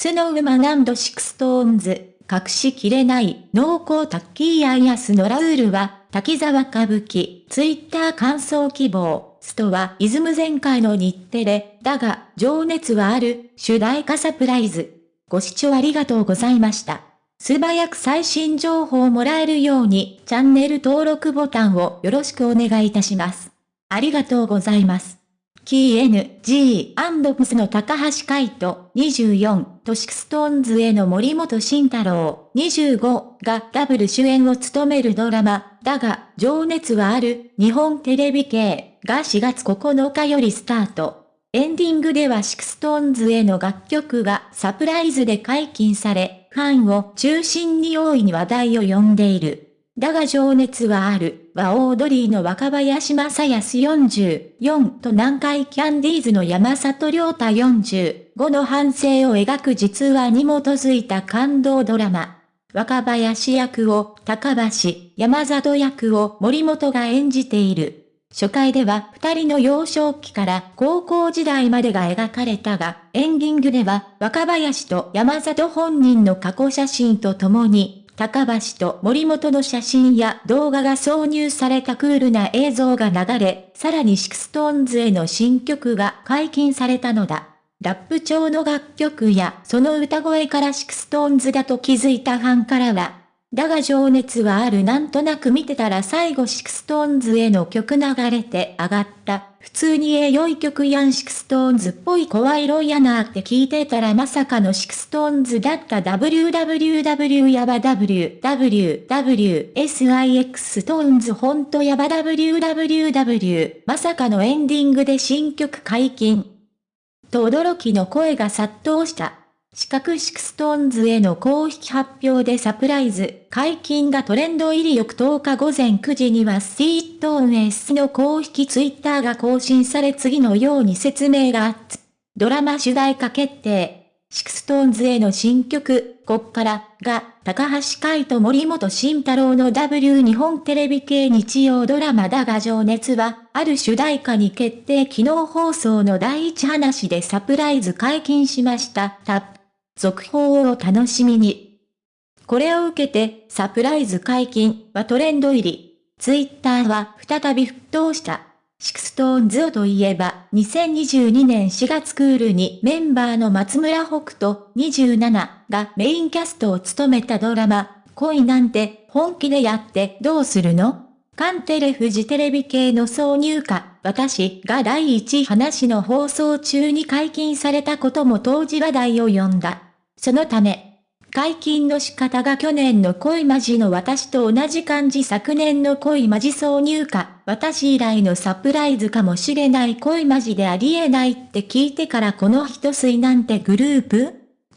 スノーマンドシクストーンズ、隠しきれない濃厚タッキーアイアスのラウールは、滝沢歌舞伎、ツイッター感想希望、ストはイズム前回の日テレ、だが、情熱はある、主題歌サプライズ。ご視聴ありがとうございました。素早く最新情報をもらえるように、チャンネル登録ボタンをよろしくお願いいたします。ありがとうございます。キー N、G、アンドプスの高橋海人、24、と SixTONES の森本慎太郎、25がダブル主演を務めるドラマ、だが、情熱はある、日本テレビ系が4月9日よりスタート。エンディングでは SixTONES の楽曲がサプライズで解禁され、ファンを中心に大いに話題を呼んでいる。だが情熱はある、はオードリーの若林正恭44と南海キャンディーズの山里亮太45の半生を描く実話に基づいた感動ドラマ。若林役を高橋、山里役を森本が演じている。初回では二人の幼少期から高校時代までが描かれたが、エンディングでは若林と山里本人の過去写真と共に、高橋と森本の写真や動画が挿入されたクールな映像が流れ、さらに SixTONES の新曲が解禁されたのだ。ラップ調の楽曲やその歌声から SixTONES だと気づいたファンからは、だが情熱はあるなんとなく見てたら最後 SixTONES の曲流れて上がった。普通にええ良い曲やんシクストーンズっぽい怖い色やなーって聞いてたらまさかの SixTONES だった WWW やば WWWSIX ストーンズほんとやば WWW まさかのエンディングで新曲解禁。と驚きの声が殺到した。四角 SixTONES の公式発表でサプライズ、解禁がトレンド入り翌10日午前9時にはスイートーン S の公式ツイッターが更新され次のように説明があったドラマ主題歌決定。 SixTONES の新曲、こっから、が、高橋海人森本慎太郎の W 日本テレビ系日曜ドラマだが、情熱はある主題歌に決定昨日放送の第一話でサプライズ解禁しました。タップ続報をお楽しみに。これを受けて、サプライズ解禁はトレンド入り。ツイッターは再び沸騰した。 SixTONES といえば、2022年4月クールにメンバーの松村北斗27がメインキャストを務めたドラマ、恋なんて本気でやってどうするの？カンテレフジテレビ系の挿入歌、私が第一話の放送中に解禁されたことも当時話題を呼んだ。そのため、解禁の仕方が去年の恋マジの私と同じ感じ昨年の恋マジ挿入歌、私以来のサプライズかもしれない恋マジでありえないって聞いてからこの一水なんてグループ？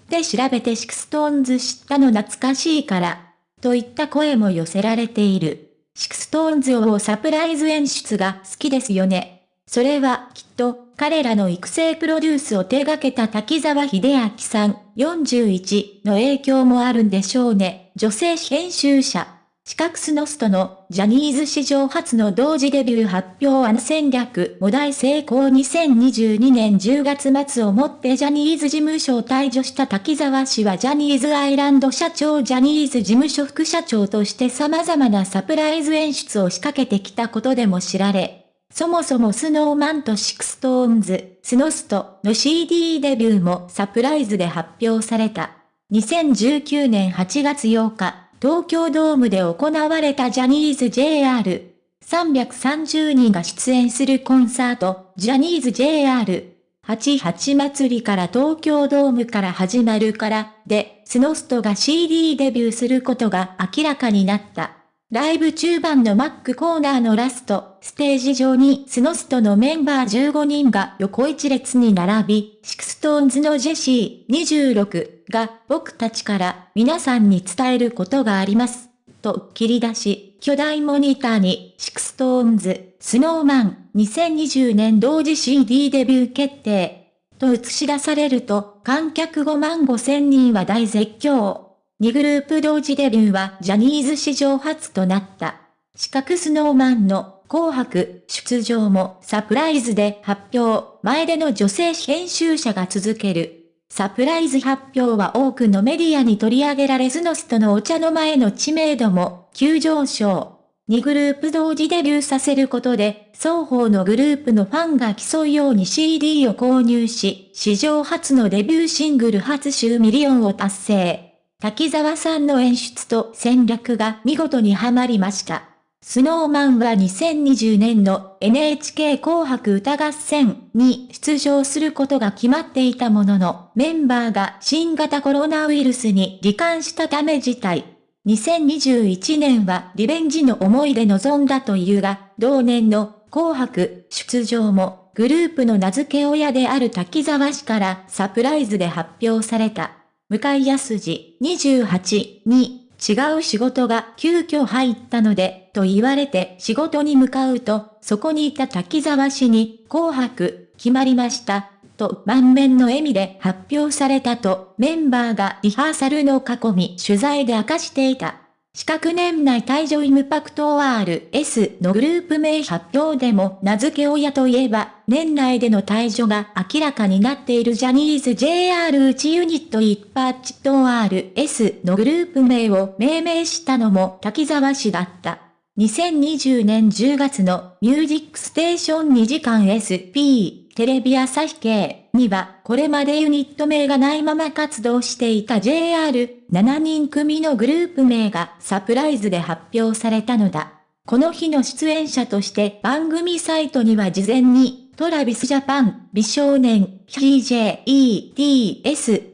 で調べて SixTONES 知ったの懐かしいから、といった声も寄せられている。 SixTONES サプライズ演出が好きですよね。それはきっと彼らの育成プロデュースを手掛けた滝沢秀明さん41の影響もあるんでしょうね。女性編集者。四角スノストのジャニーズ史上初の同時デビュー発表案戦略も大成功2022年10月末をもってジャニーズ事務所を退場した滝沢氏はジャニーズアイランド社長ジャニーズ事務所副社長として様々なサプライズ演出を仕掛けてきたことでも知られ、そもそも Snow Man と SixTONES、スノストの CD デビューもサプライズで発表された。2019年8月8日、東京ドームで行われたジャニーズ JR。330人が出演するコンサート、ジャニーズ JR。88祭りから東京ドームから始まるから、で、スノストが CD デビューすることが明らかになった。ライブ中盤の MC コーナーのラスト、ステージ上にスノストのメンバー15人が横一列に並び、 SixTONES のジェシー26が僕たちから皆さんに伝えることがあります。と切り出し、巨大モニターに SixTONES、Snow Man 2020年同時 CD デビュー決定と映し出されると観客5万5千人は大絶叫。2グループ同時デビューはジャニーズ史上初となった。四角 Snow Man の紅白出場もサプライズで発表、前出の女性編集者が続ける。サプライズ発表は多くのメディアに取り上げられスノストのお茶の間の知名度も急上昇。2グループ同時デビューさせることで、双方のグループのファンが競うように CD を購入し、史上初のデビューシングル初週ミリオンを達成。滝沢さんの演出と戦略が見事にはまりました。 Snow Man は2020年の NHK 紅白歌合戦に出場することが決まっていたものの、メンバーが新型コロナウイルスに罹患したため辞退、2021年はリベンジの思いで臨んだというが、同年の紅白出場もグループの名付け親である滝沢氏からサプライズで発表された。向井康二28に違う仕事が急遽入ったので、と言われて仕事に向かうと、そこにいた滝沢氏に紅白決まりました。と満面の笑みで発表されたとメンバーがリハーサルの囲み取材で明かしていた。四角年内退場イムパクト RS のグループ名発表でも名付け親といえば、年内での退場が明らかになっているジャニーズ JR 内ユニット一パッチと RS のグループ名を命名したのも滝沢氏だった。2020年10月のミュージックステーション2時間 SP テレビ朝日系にはこれまでユニット名がないまま活動していた JR 7人組のグループ名がサプライズで発表されたのだ。この日の出演者として番組サイトには事前に Travis Japan、美少年、TJETS、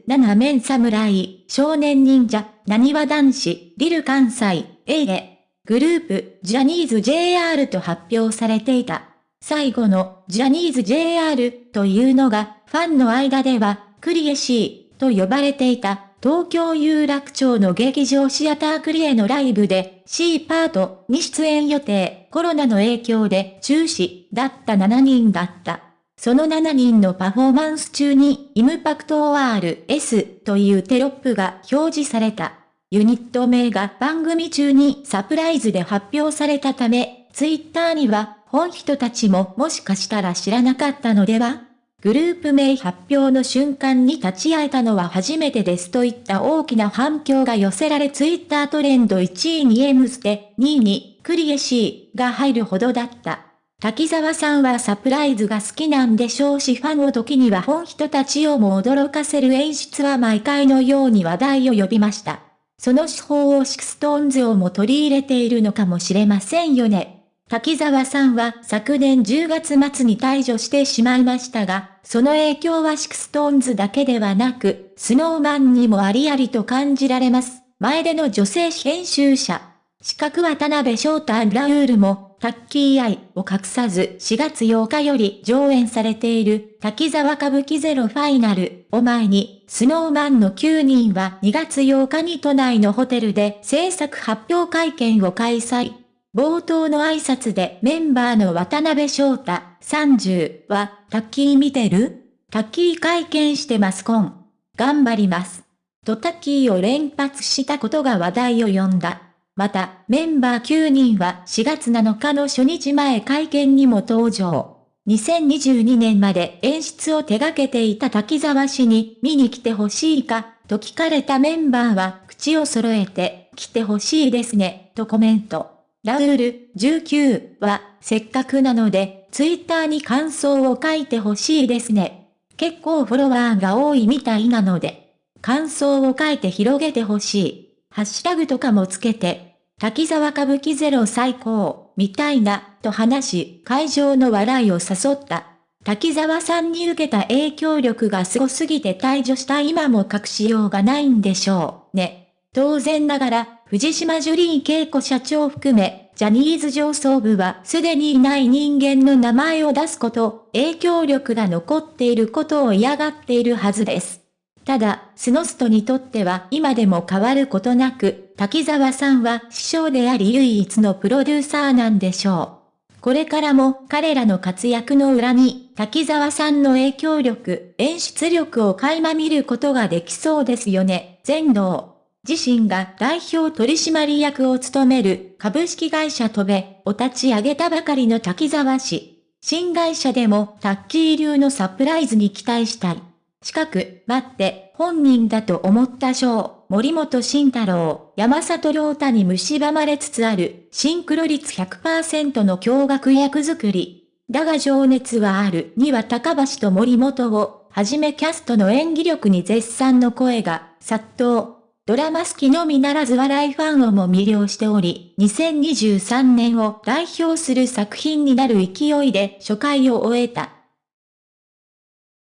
7 MEN 侍、少年忍者、なにわ男子、 Lil かんさい、A ぇ! group、ジャニーズ JR と発表されていた。最後の、ジャニーズ JR というのが、ファンの間では、クリエ C と呼ばれていた、東京有楽町の劇場シアタークリエのライブで C パートに出演予定、コロナの影響で中止だった7人だった。その7人のパフォーマンス中にイムパクト ORS というテロップが表示された。ユニット名が番組中にサプライズで発表されたため、ツイッターには、本人たちももしかしたら知らなかったのでは？グループ名発表の瞬間に立ち会えたのは初めてですといった大きな反響が寄せられツイッタートレンド1位に M ステ、2位にクリエ C が入るほどだった。滝沢さんはサプライズが好きなんでしょうしファンを時には本人たちをも驚かせる演出は毎回のように話題を呼びました。その手法を SixTONES も取り入れているのかもしれませんよね。滝沢さんは昨年10月末に退場してしまいましたが、その影響は SixTONES だけではなく、 Snow Man にもありありと感じられます。前出の女性編集者。四角渡辺翔太ラウールも、タッキー愛を隠さず4月8日より上演されている滝沢歌舞伎ゼロファイナルを前に、スノーマンの9人は2月8日に都内のホテルで制作発表会見を開催。冒頭の挨拶でメンバーの渡辺翔太30は、タッキー見てる？タッキー会見してますコン。頑張ります。とタッキーを連発したことが話題を呼んだ。また、メンバー9人は4月7日の初日前会見にも登場。2022年まで演出を手掛けていた滝沢氏に見に来てほしいか、と聞かれたメンバーは口を揃えて、来てほしいですね、とコメント。ラウール19は、せっかくなので、ツイッターに感想を書いてほしいですね。結構フォロワーが多いみたいなので、感想を書いて広げてほしい。ハッシュタグとかもつけて、滝沢歌舞伎ゼロ最高、みたいな、と話し、会場の笑いを誘った。滝沢さんに受けた影響力が凄すぎて退場した今も隠しようがないんでしょう、ね。当然ながら、藤島ジュリー恵子社長含め、ジャニーズ上層部はすでにいない人間の名前を出すこと、影響力が残っていることを嫌がっているはずです。ただ、スノストにとっては今でも変わることなく、滝沢さんは師匠であり唯一のプロデューサーなんでしょう。これからも彼らの活躍の裏に、滝沢さんの影響力、演出力を垣間見ることができそうですよね。全能。自身が代表取締役を務める株式会社戸部を立ち上げたばかりの滝沢氏。新会社でもタッキー流のサプライズに期待したい。近く、待って、本人だと思った賞、森本慎太郎、山里亮太に蝕まれつつある、シンクロ率100%の驚愕役作り。だが情熱はあるには高橋と森本を、はじめキャストの演技力に絶賛の声が、殺到。ドラマ好きのみならず笑いファンをも魅了しており、2023年を代表する作品になる勢いで初回を終えた。